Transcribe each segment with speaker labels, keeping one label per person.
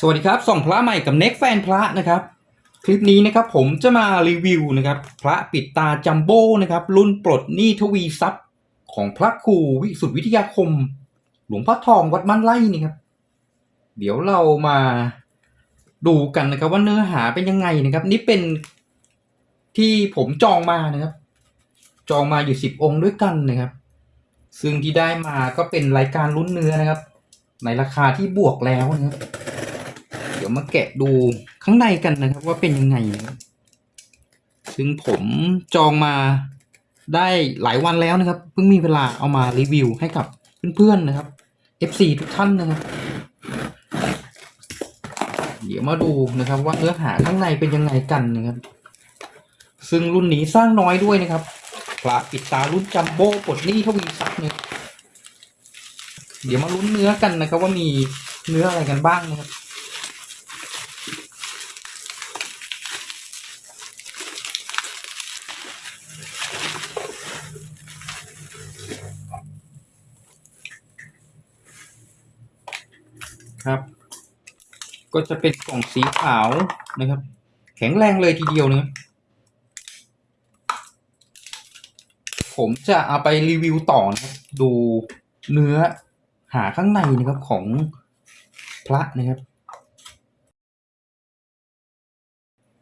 Speaker 1: สวัสดีครับส่องพระใหม่กับเน็กแฟนพระนะครับ คลิปนี้นะครับผมจะมารีวิวนะครับพระปิดตาจัมโบ้นะครับรุ่นปลดหนี้ทวีทรัพย์ ของพระครูวิสุทธิวิทยาคม หลวงพ่อทองวัดมันไล่นี่ครับ เดี๋ยวเรามาดูกันนะครับว่าเนื้อหาเป็นยังไงนะครับ นี่เป็นที่ผมจองมานะครับ จองมาอยู่สิบองค์ด้วยกันนะครับ ซึ่งที่ได้มาก็เป็นรายการลุ้นเนื้อนะครับ ในราคาที่บวกแล้วนะครับ ดี๋ยวมาแกะดูข้างในกันนะครับ ว่าเป็นยังไง ซึ่งผมจองมาได้หลายวันแล้วนะครับ เพิ่งมีเวลาเอามารีวิวให้กับเพื่อนๆนะครับ FC ทุกท่านนะครับ เดี๋ยวมาดูนะครับ ว่าเนื้อหาข้างในเป็นยังไงกันนะครับ ซึ่งรุ่นนี้สร้างน้อยด้วยนะครับพระปิดตารุ่นจัมโบ้ปลดหนี้ทวีทรัพย์เนี่ยเดี๋ยวมาลุ้นเนื้อกันนะครับ ว่ามีเนื้ออะไรกันบ้างนะครับ ครับ ก็จะเป็นกล่องสีขาวนะครับ แข็งแรงเลยทีเดียวนะผมจะเอาไปรีวิวต่อนะครับดูเนื้อหาข้างในนะครับของพระนะครับ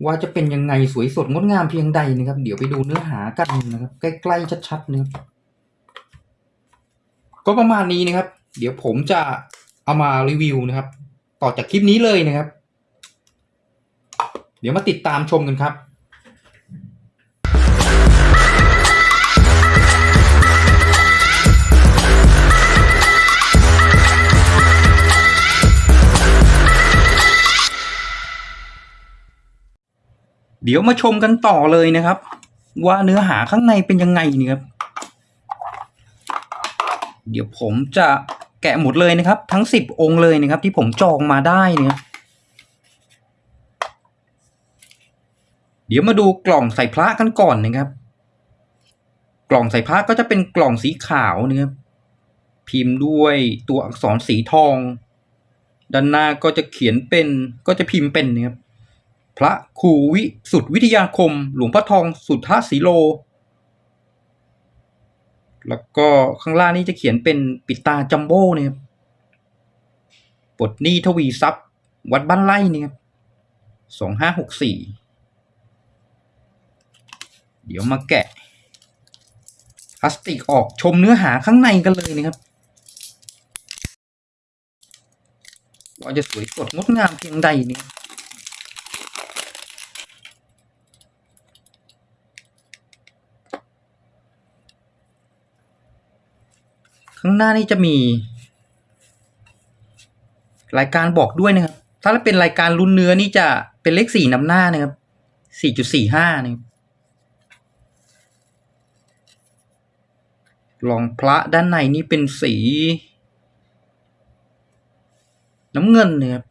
Speaker 1: ว่าจะเป็นยังไงสวยสดงดงามเพียงใดนะครับ เดี๋ยวไปดูเนื้อหากันนะครับ ใกล้ๆชัดๆนะครับก็ประมาณนี้นะครับ เดี๋ยวผมจะ เอามารีวิวนะครับ ต่อจากคลิปนี้เลยนะครับ เดี๋ยวมาติดตามชมกันครับเดี๋ยวมาชมกันต่อเลยนะครับ ว่าเนื้อหาข้างในเป็นยังไงนี่ครับ เดี๋ยวผมจะ แกะหมดเลยนะครับ ทั้งสิบองค์เลยนะครับ ที่ผมจองมาได้เนี่ยเดี๋ยวมาดูกล่องใส่พระกันก่อนนะครับ กล่องใส่พระก็จะเป็นกล่องสีขาวนะครับพิมพ์ด้วยตัวอักษรสีทอง ด้านหน้าก็จะเขียนเป็นก็จะพิมพ์เป็นนะครับพระครูวิสุทธิวิทยาคม หลวงพ่อทองสุทธาสีโล แล้วก็ข้างล่างนี่จะเขียนเป็นปิดตาจัมโบ้เนี่ยครับปลดหนี้ทวีทรัพย์ วัดบ้านไร่เนี่ยครับสองห้าหกสี่เดี๋ยวมาแกะพลาสติกออกชมเนื้อหาข้างในกันเลยนะครับว่าจะสวยสดงดงามเพียงใดเนี่ย ข้างหน้านี่จะมี รายการบอกด้วยนะครับ ถ้าเป็นรายการรุ่นเนื้อนี่จะเป็นเลขสี่นำหน้านะครับสี่จุดสี่ห้านะครับรองพระด้านในนี่เป็นสี น้ำเงินนะครับ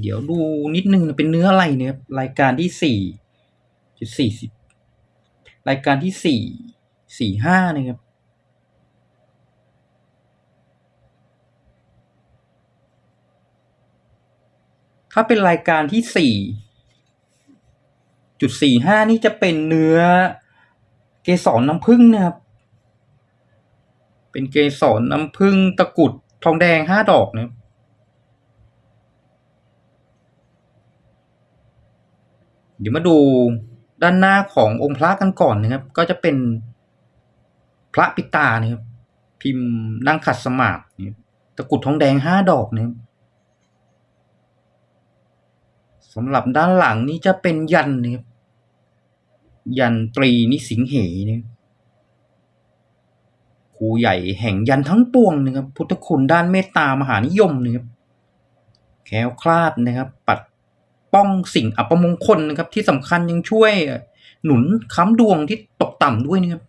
Speaker 1: เดี๋ยวดูนิดนึงเป็นเนื้ออะไรเนี่ยรายการที่สี่ จุดสี่สิบรายการที่สี่สี่ห้านะครับถ้าเป็นรายการที่สี่จุดสี่ห้านี่จะเป็นเนื้อเกสรน้ำผึ้งนะครับ เป็นเกสรน้ำผึ้งตะกรุดทองแดงห้าดอกนะครับเดี๋ยวมาดู ด้านหน้าขององค์พระกันก่อนนะครับ ก็จะเป็นพระปิตานะครับ พิมพ์นั่งขัดสมาธิตะกุดทองแดงห้าดอกนะครับสำหรับด้านหลังนี่จะเป็นยันนะครับยันตรีนิสิงเหนะครับครูใหญ่แห่งยันทั้งปวงนะครับ พุทธคุณด้านเมตตามหานิยมนะครับแคล้วคลาดนะครับ ปัด ป้องสิ่งอัปมงคลนะครับ ที่สำคัญยังช่วยหนุนค้ำดวงที่ตกต่ำด้วยนะครับ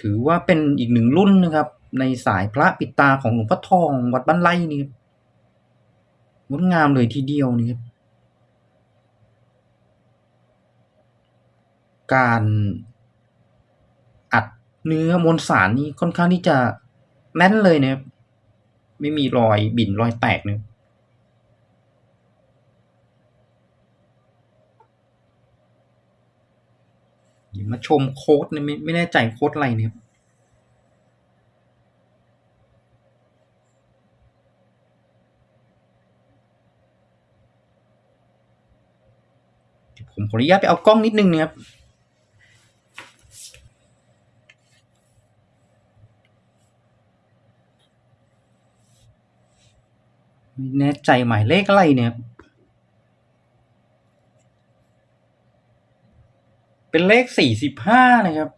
Speaker 1: ถือว่าเป็นอีกหนึ่งรุ่นนะครับ ในสายพระปิดตาของหลวงพ่อทองวัดบ้านไร่นี่ครับงดงามเลยทีเดียวนี่ครับการเนื้อมวลสารนี่ค่อนข้างที่จะแน่นเลยนะครับ ไม่มีรอยบิ่นรอยแตกนะครับเดี๋ยวมาชมโค้ดเนี่ยไม่ไม่แน่ใจโค้ดอะไรเดี๋ยผมขออนุญาตไปเอากล้องนิดนึงนะครับ ไม่แน่ใจหมายเลขอะไรเนี่ย เป็นเลขสี่สิบห้านะครับ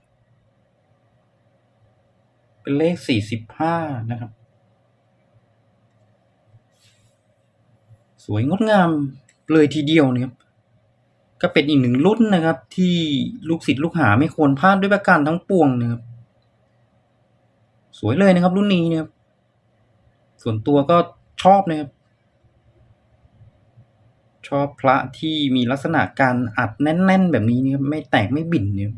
Speaker 1: เป็นเลขสี่สิบห้านะครับ สวยงดงามเลยทีเดียวนะครับ ก็เป็นอีกหนึ่งรุ่นนะครับ ที่ลูกศิษย์ลูกหาไม่ควรพลาดด้วยประการทั้งปวงนะครับ สวยเลยนะครับรุ่นนี้นะครับ ส่วนตัวก็ ชอบนะครับ ชอบพระที่มีลักษณะการอัดแน่น ๆ แบบนี้นะครับไม่แตกไม่บิ่นเนี่ย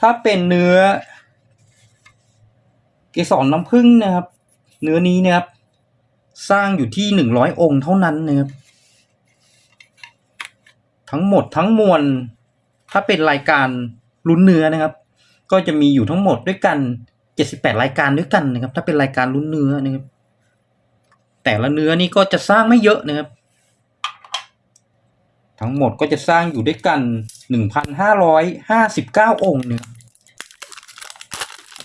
Speaker 1: ถ้าเป็นเนื้อ เกสรน้ำผึ้งนะครับ เนื้อนี้นะครับ สร้างอยู่ที่หนึ่งร้อยองค์เท่านั้นนะครับ ทั้งหมดทั้งมวลถ้าเป็นรายการลุ้นเนื้อนะครับ ก็จะมีอยู่ทั้งหมดด้วยกันเจ็ดสิบแปดรายการด้วยกันนะครับ ถ้าเป็นรายการลุ้นเนื้อนะครับ แต่ละเนื้อนี่ก็จะสร้างไม่เยอะนะครับ ทั้งหมดก็จะสร้างอยู่ด้วยกันหนึ่งพันห้าร้อยห้าสิบเก้าองค์นะครับ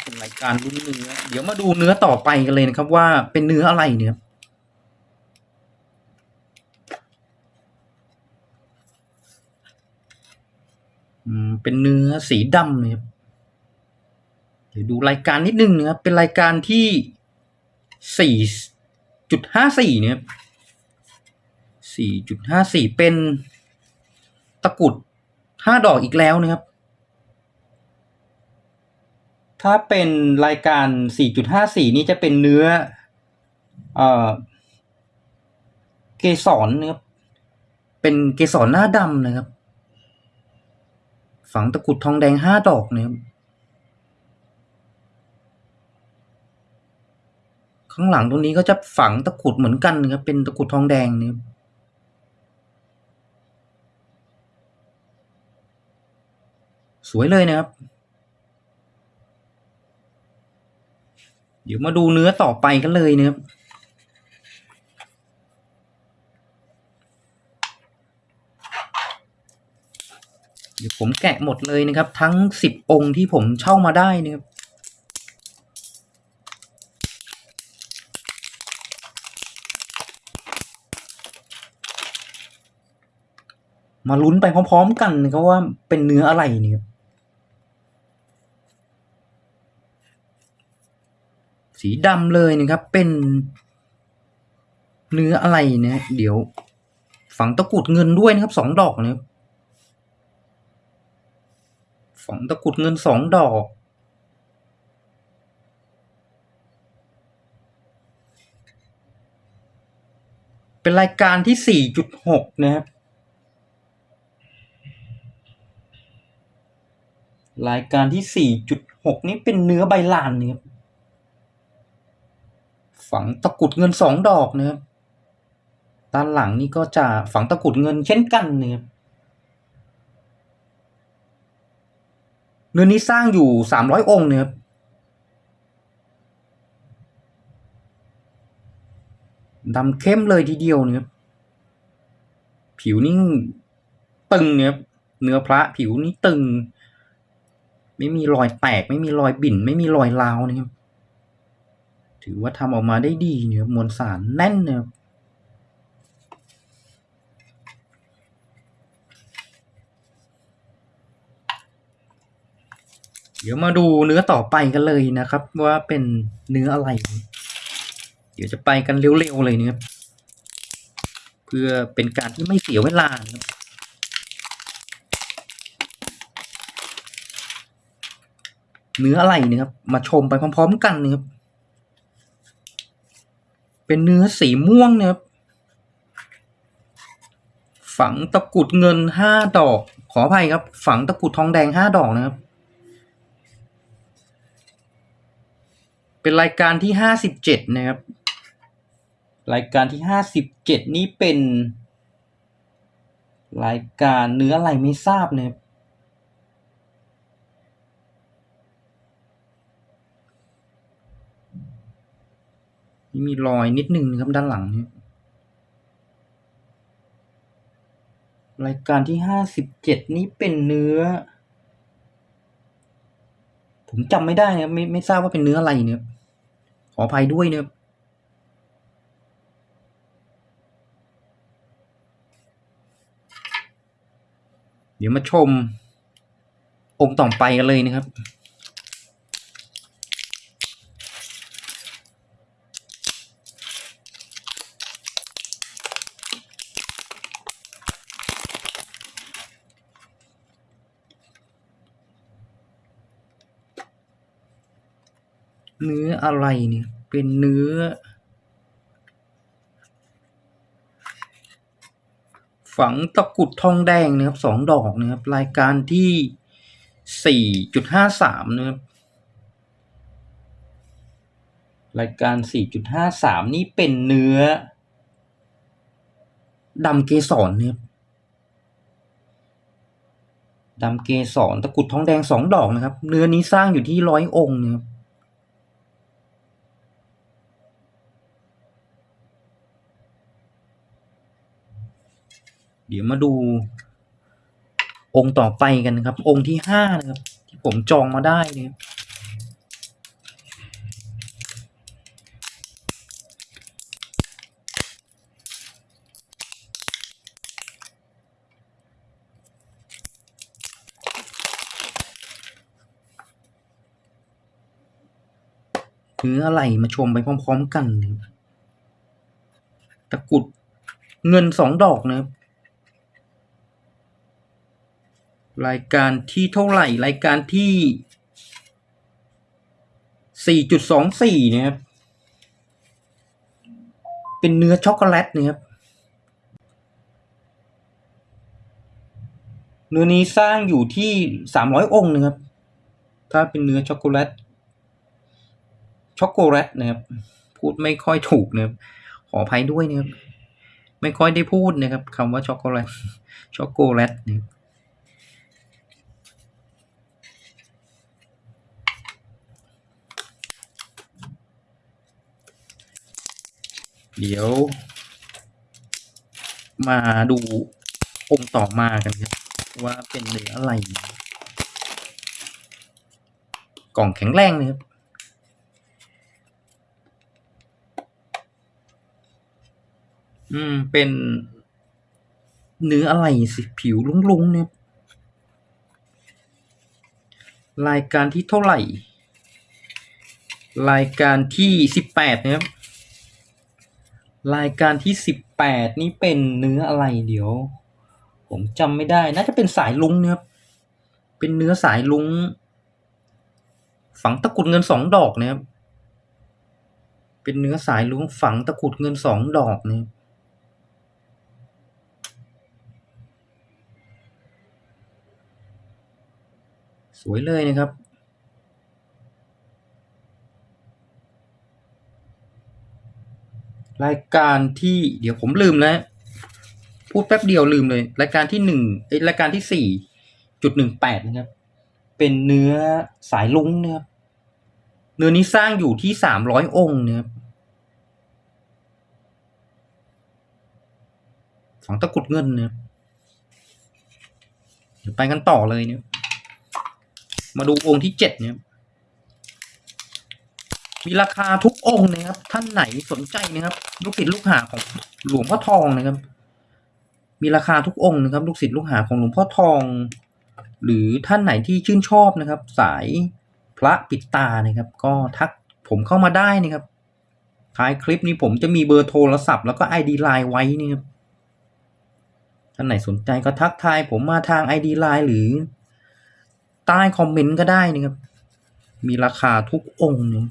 Speaker 1: เป็นรายการลุ้นเนื้อ เดี๋ยวมาดูเนื้อต่อไปกันเลยนะครับ ว่าเป็นเนื้ออะไรเนี่ยครับเป็นเนื้อสีดำนะครับ ดี๋ยวดูรายการนิดนึงนะครับ เป็นรายการที่สี่จุดห้าสี่เนี่ยสี่จุดห้าสี่เป็นตะกรุดห้าดอกอีกแล้วนะครับ ถ้าเป็นรายการสี่จุดห้าสี่นี้จะเป็นเนื้อ เอ่อ เกสรนะครับเป็นเกสรหน้าดำนะครับ ฝังตะกรุดทองแดงห้าดอกนะครับ ข้างหลังตรงนี้ก็จะฝังตะกรุดเหมือนกันนะครับ เป็นตะกรุดทองแดงนะครับสวยเลยนะครับ เดี๋ยวมาดูเนื้อต่อไปกันเลยนะครับเดี๋ยวผมแกะหมดเลยนะครับ ทั้งสิบองค์ที่ผมเช่ามาได้นะครับ มาลุ้นไปพร้อมๆกันนะครับว่าเป็นเนื้ออะไรเนี่ยครับสีดำเลยนะครับ เป็นเนื้ออะไรนะเดี๋ยว ฝังตะกุดเงินด้วยนะครับสองดอกนะครับฝังตะกุดเงินสองดอก เป็นรายการที่สี่จุดหกนะครับ รายการที่สี่จุดหกนี้เป็นเนื้อใบลานนะครับฝังตะกุดเงินสองดอกนะครับด้านหลังนี่ก็จะฝังตะกุดเงินเช่นกันนะครับเนื้อนี้สร้างอยู่สามร้อยองค์นะครับดำเข้มเลยทีเดียวนะครับผิวนี่ตึงเนี่ยครับเนื้อพระผิวนี่ตึง ไม่มีรอยแตก ไม่มีรอยบิ่น ไม่มีรอยร้าวนะครับ ถือว่าทำออกมาได้ดีเนี่ยมวลสารแน่นเนี่ยครับเดี๋ยวมาดูเนื้อต่อไปกันเลยนะครับ ว่าเป็นเนื้ออะไร เดี๋ยวจะไปกันเร็วๆเลยนะครับเพื่อเป็นการที่ไม่เสียเวลานะครับ เนื้ออะไรนะครับ มาชมไปพร้อม ๆ กันนะครับ เป็นเนื้อสีม่วงนะครับ ฝังตะกุดเงินห้าดอก ขออภัยครับ ฝังตะกุดทองแดงห้าดอกนะครับ เป็นรายการที่ห้าสิบเจ็ดนะครับ รายการที่ห้าสิบเจ็ดนี้เป็น รายการเนื้ออะไรไม่ทราบนะครับ นี่มีรอยนิดนึงนะครับด้านหลังนี่รายการที่ห้าสิบเจ็ดนี้เป็นเนื้อ ผมจำไม่ได้นะไม่ไม่ทราบว่าเป็นเนื้ออะไรเนี่ยขออภัยด้วยเนะครับเดี๋ยวมาชมองค์ต่อไปกันเลยนะครับ เนื้ออะไรเนี่ย เป็นเนื้อ ฝังตะกุดทองแดงนะครับสองดอกนะครับ รายการที่สี่จุดห้าสามนะครับ รายการสี่จุดห้าสามนี่เป็นเนื้อดำเกสรนะครับดำเกสรตะกุดทองแดงสองดอกนะครับ เนื้อนี้สร้างอยู่ที่ร้อยองค์นะครับ เดี๋ยวมาดู องค์ต่อไปกันครับ องค์ที่ห้านะครับ ที่ผมจองมาได้นะครับเนื้ออะไรมาชมไปพร้อม ๆ กัน ตะกุดเงินสองดอกนะครับ รายการที่เท่าไหร่ รายการที่สี่จุดสองสี่นะครับ เป็นเนื้อช็อกโกแลตนะครับ เนื้อนี้สร้างอยู่ที่สามร้อยองค์นะครับ ถ้าเป็นเนื้อช็อกโกแลต ช็อกโกแลตนะครับ พูดไม่ค่อยถูกนะครับ ขออภัยด้วยนะครับ ไม่ค่อยได้พูดนะครับคำว่าช็อกโกแลต ช็อกโกแลตนะครับ เดี๋ยว มาดูองค์ต่อมากันครับว่าเป็นเนื้ออะไร กล่องแข็งแรงนะครับอืม เป็นเนื้ออะไรสิผิวลุงๆเนี่ยรายการที่เท่าไหร่ รายการที่สิบแปดนะครับ รายการที่สิบแปดนี่เป็นเนื้ออะไรเดี๋ยว ผมจำไม่ได้ น่าจะเป็นสายลุงนะครับ เป็นเนื้อสายลุง ฝังตะกุดเงินสองดอกนะครับ เป็นเนื้อสายลุงฝังตะกุดเงินสองดอกนะครับสวยเลยนะครับ รายการที่เดี๋ยวผมลืมแล้ว พูดแป๊บเดียวลืมเลย รายการที่หนึ่งเอ้ยรายการที่สี่จุดหนึ่งแปดนะครับ เป็นเนื้อสายลุงนะครับ เนื้อนี้สร้างอยู่ที่สามร้อยองค์นะครับฝังตะกรุดเงินนะครับเดี๋ยวไปกันต่อเลยเนี่ย มาดูองค์ที่เจ็ดเนี่ย มีราคาทุกองค์นะครับ ท่านไหนสนใจนะครับ ลูกศิษย์ลูกหาของหลวงพ่อทองนะครับ มีราคาทุกองค์นะครับ ลูกศิษย์ลูกหาของหลวงพ่อทอง หรือท่านไหนที่ชื่นชอบนะครับ สายพระปิดตานะครับ ก็ทักผมเข้ามาได้นะครับท้ายคลิปนี้ผมจะมีเบอร์โทรศัพท์แล้วก็ ID ไลน์ไว้นี่ครับ ท่านไหนสนใจก็ทักทายผมมาทาง ID ไลน์หรือ ใต้คอมเมนต์ก็ได้นะครับ มีราคาทุกองค์เนี่ย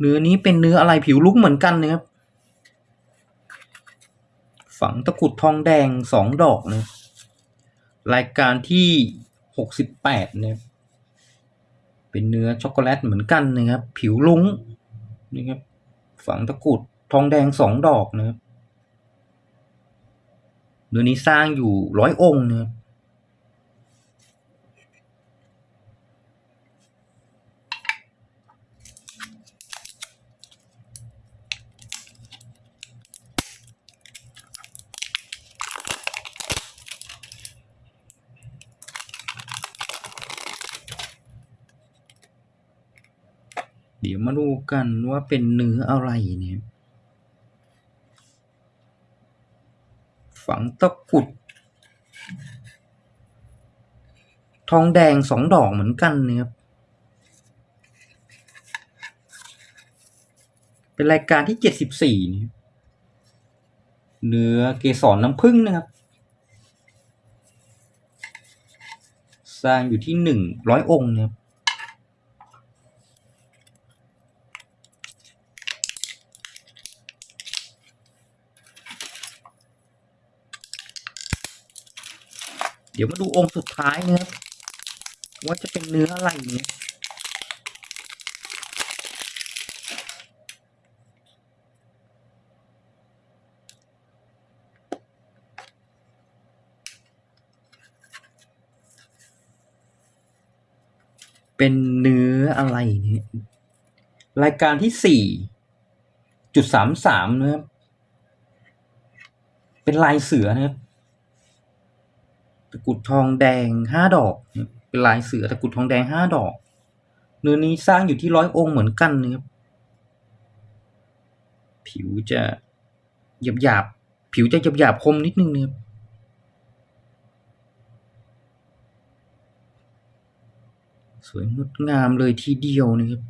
Speaker 1: เนื้อนี้เป็นเนื้ออะไรผิวลุกเหมือนกันนะครับ ฝังตะกรุดทองแดงสองดอกนะรายการที่หกสิบแปดเนี่ยเป็นเนื้อช็อกโกแลตเหมือนกันนะครับ ผิวลุ้งนี่ครับ ฝังตะกรุดทองแดงสองดอกนะครับเนื้อนี้สร้างอยู่ร้อยองค์นะครับ เดี๋ยวมาดูกันว่าเป็นเนื้ออะไรเนี่ย ฝังตะกุด ทองแดงสองดอกเหมือนกันนะครับเป็นรายการที่เจ็ดสิบสี่นี่เนื้อเกสรน้ำผึ้งนะครับ สร้างอยู่ที่หนึ่งร้อยองค์นะครับ เดี๋ยวมาดูองค์สุดท้ายนะครับ ว่าจะเป็นเนื้ออะไรเนี่ยเป็นเนื้ออะไรเนี่ยรายการที่สี่จุดสามสามนะครับ เป็นลายเสือนะครับ ตะกรุดทองแดงห้าดอกนะครับเป็นลายเสือตะกรุดทองแดงห้าดอก เนื้อนี้สร้างอยู่ที่ร้อยองค์เหมือนกันนะครับผิวจะหยาบหยาบผิวจะหยาบหยาบคมนิดนึงนะครับสวยงดงามเลยทีเดียวนะครับ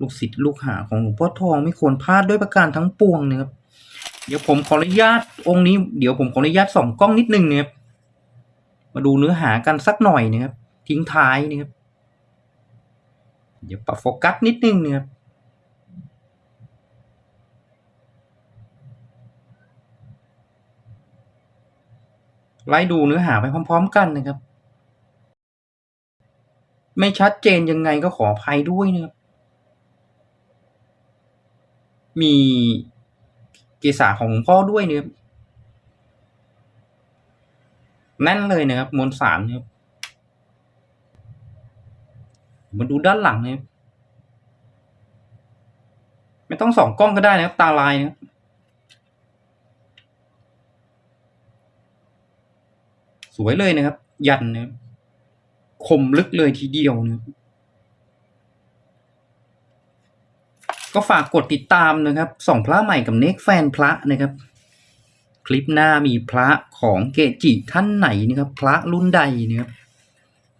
Speaker 1: ลูกศิษย์ลูกหาของหลวงพ่อทองไม่ควรพลาดด้วยประการทั้งปวงนะครับเดี๋ยวผมขออนุญาตองค์นี้เดี๋ยวผมขออนุญาตส่องกล้องนิดนึงนะครับ มาดูเนื้อหากันสักหน่อยนะครับ ทิ้งท้ายนะครับ เดี๋ยวปรับโฟกัสนิดนึงนะครับไล่ดูเนื้อหาไปพร้อม ๆ กันนะครับ ไม่ชัดเจนยังไงก็ขออภัยด้วยนะครับ มีเกษาของหลวงพ่อด้วยนะครับ แน่นเลยนะครับ มวลสารนะครับมาดูด้านหลังนะครับไม่ต้องสองกล้องก็ได้นะครับ ตาลายนะครับสวยเลยนะครับ ยันนะครับคมลึกเลยทีเดียวนะครับก็ฝากกดติดตามนะครับส่องพระใหม่กับเน็กแฟนพระนะครับ ลิปหน้ามีพระของเกจิท่านไหนนะครับ พระรุ่นใดนะครับ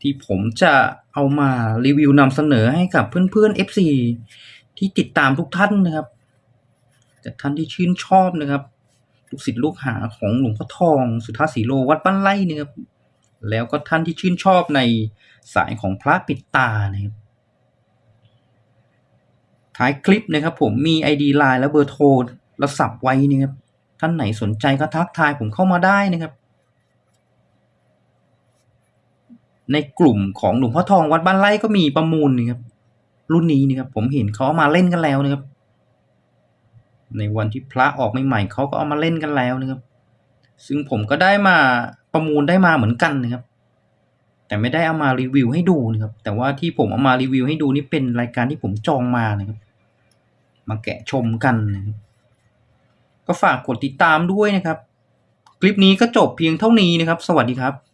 Speaker 1: ที่ผมจะเอามารีวิวนำเสนอให้กับเพื่อนๆ FC ที่ติดตามทุกท่านนะครับ จากท่านที่ชื่นชอบนะครับลูกศิษย์ลูกหาของหลวงพ่อทองสุทธาสีโลวัดบ้านไร่นะครับแล้วก็ท่านที่ชื่นชอบในสายของพระปิดตานะครับท้ายคลิปนะครับผมมี ID ไลน์และเบอร์โทรและสับไว้นะครับ ท่านไหนสนใจก็ทักทายผมเข้ามาได้นะครับ ในกลุ่มของหลวงพ่อทองวัดบ้านไร่ก็มีประมูลนะครับ รุ่นนี้นะครับผมเห็นเขาเอามาเล่นกันแล้วนะครับ ในวันที่พระออกใหม่ๆเขาก็เอามาเล่นกันแล้วนะครับ ซึ่งผมก็ได้มาประมูลได้มาเหมือนกันนะครับ แต่ไม่ได้เอามารีวิวให้ดูนะครับ แต่ว่าที่ผมเอามารีวิวให้ดูนี่เป็นรายการที่ผมจองมานะครับ มาแกะชมกันนะครับ ก็ฝากกดติดตามด้วยนะครับ คลิปนี้ก็จบเพียงเท่านี้นะครับ สวัสดีครับ